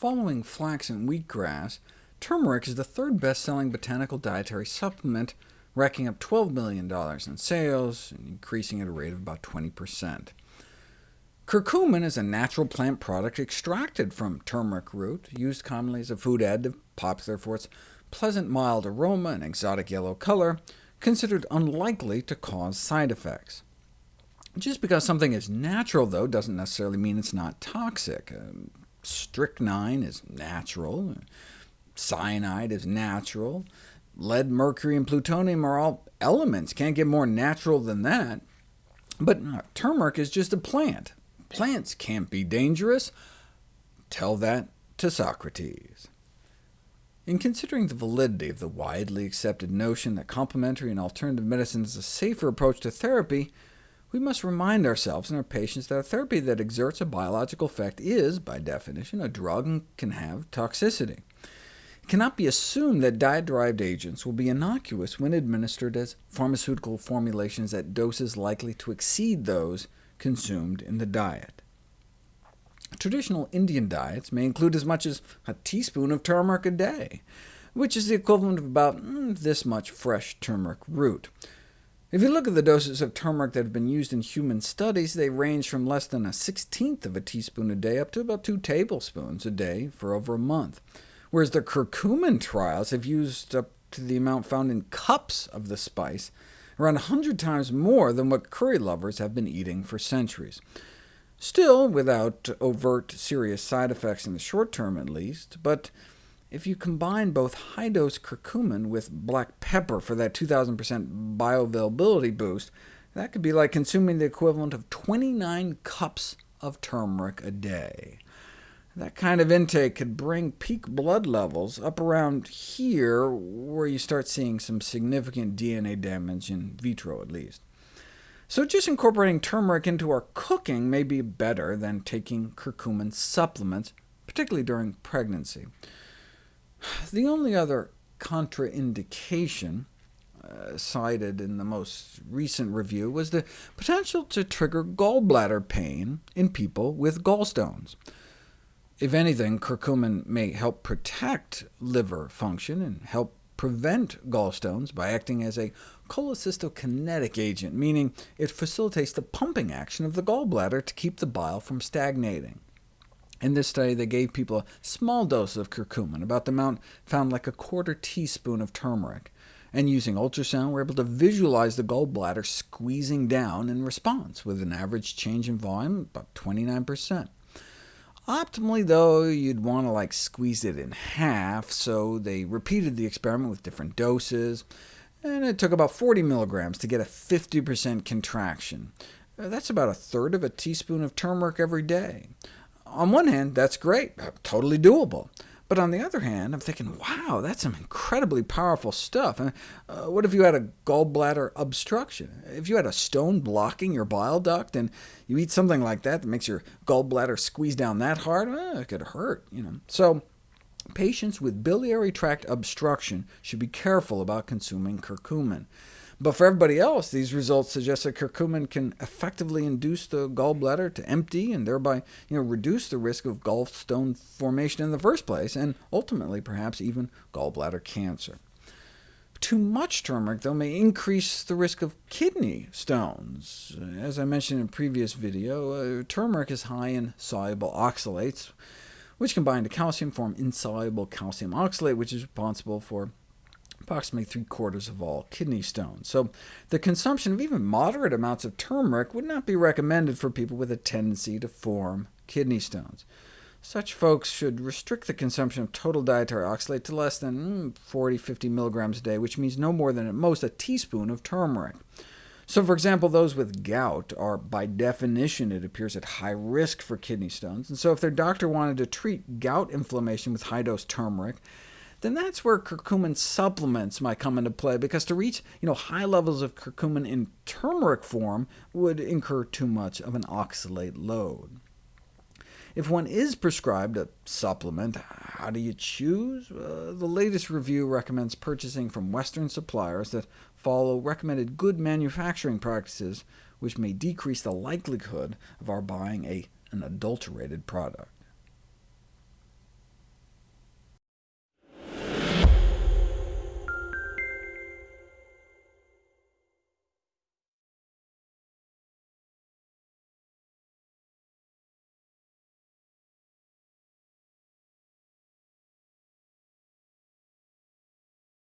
Following flax and wheatgrass, turmeric is the third best-selling botanical dietary supplement, racking up $12 million in sales and increasing at a rate of about 20%. Curcumin is a natural plant product extracted from turmeric root, used commonly as a food additive, popular for its pleasant mild aroma and exotic yellow color, considered unlikely to cause side effects. Just because something is natural, though, doesn't necessarily mean it's not toxic. Uh, strychnine is natural, cyanide is natural, lead, mercury, and plutonium are all elements, can't get more natural than that. But uh, turmeric is just a plant. Plants can't be dangerous. Tell that to Socrates. In considering the validity of the widely accepted notion that complementary and alternative medicine is a safer approach to therapy, we must remind ourselves and our patients that a therapy that exerts a biological effect is, by definition, a drug and can have toxicity. It cannot be assumed that diet-derived agents will be innocuous when administered as pharmaceutical formulations at doses likely to exceed those consumed in the diet. Traditional Indian diets may include as much as a teaspoon of turmeric a day, which is the equivalent of about mm, this much fresh turmeric root. If you look at the doses of turmeric that have been used in human studies, they range from less than a sixteenth of a teaspoon a day up to about two tablespoons a day for over a month, whereas the curcumin trials have used up to the amount found in cups of the spice, around 100 times more than what curry lovers have been eating for centuries. Still without overt serious side effects in the short term at least, but if you combine both high-dose curcumin with black pepper for that 2,000% bioavailability boost, that could be like consuming the equivalent of 29 cups of turmeric a day. That kind of intake could bring peak blood levels up around here, where you start seeing some significant DNA damage, in vitro at least. So just incorporating turmeric into our cooking may be better than taking curcumin supplements, particularly during pregnancy. The only other contraindication uh, cited in the most recent review was the potential to trigger gallbladder pain in people with gallstones. If anything, curcumin may help protect liver function and help prevent gallstones by acting as a cholecystokinetic agent, meaning it facilitates the pumping action of the gallbladder to keep the bile from stagnating. In this study, they gave people a small dose of curcumin, about the amount found like a quarter teaspoon of turmeric, and using ultrasound, were able to visualize the gallbladder squeezing down in response, with an average change in volume about 29%. Optimally, though, you'd want to like squeeze it in half, so they repeated the experiment with different doses, and it took about 40 milligrams to get a 50% contraction. That's about a third of a teaspoon of turmeric every day on one hand, that's great, uh, totally doable. But on the other hand, I'm thinking, wow, that's some incredibly powerful stuff. Uh, what if you had a gallbladder obstruction? If you had a stone blocking your bile duct, and you eat something like that that makes your gallbladder squeeze down that hard, it could hurt. You know. So patients with biliary tract obstruction should be careful about consuming curcumin. But for everybody else, these results suggest that curcumin can effectively induce the gallbladder to empty, and thereby you know, reduce the risk of gallstone formation in the first place, and ultimately perhaps even gallbladder cancer. Too much turmeric, though, may increase the risk of kidney stones. As I mentioned in a previous video, uh, turmeric is high in soluble oxalates, which combine to calcium form insoluble calcium oxalate, which is responsible for approximately three-quarters of all kidney stones. So the consumption of even moderate amounts of turmeric would not be recommended for people with a tendency to form kidney stones. Such folks should restrict the consumption of total dietary oxalate to less than 40-50 mm, milligrams a day, which means no more than at most a teaspoon of turmeric. So for example, those with gout are, by definition, it appears, at high risk for kidney stones, and so if their doctor wanted to treat gout inflammation with high-dose turmeric, then that's where curcumin supplements might come into play, because to reach you know, high levels of curcumin in turmeric form would incur too much of an oxalate load. If one is prescribed a supplement, how do you choose? Uh, the latest review recommends purchasing from Western suppliers that follow recommended good manufacturing practices, which may decrease the likelihood of our buying a, an adulterated product.